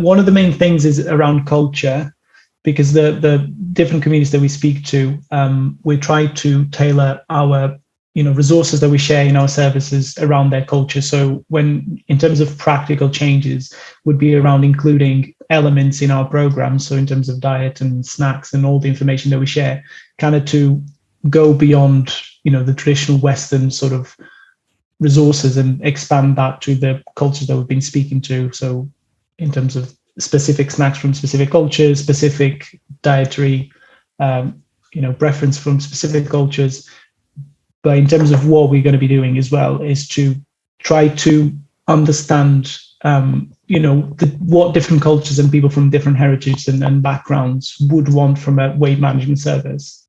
One of the main things is around culture, because the the different communities that we speak to, um, we try to tailor our you know resources that we share in our services around their culture. So when in terms of practical changes would be around including elements in our programs so in terms of diet and snacks and all the information that we share kind of to go beyond you know the traditional western sort of resources and expand that to the cultures that we've been speaking to. So in terms of specific snacks from specific cultures specific dietary um, you know preference from specific cultures. But in terms of what we're going to be doing as well is to try to understand um, you know the, what different cultures and people from different heritages and, and, backgrounds would want from a weight management service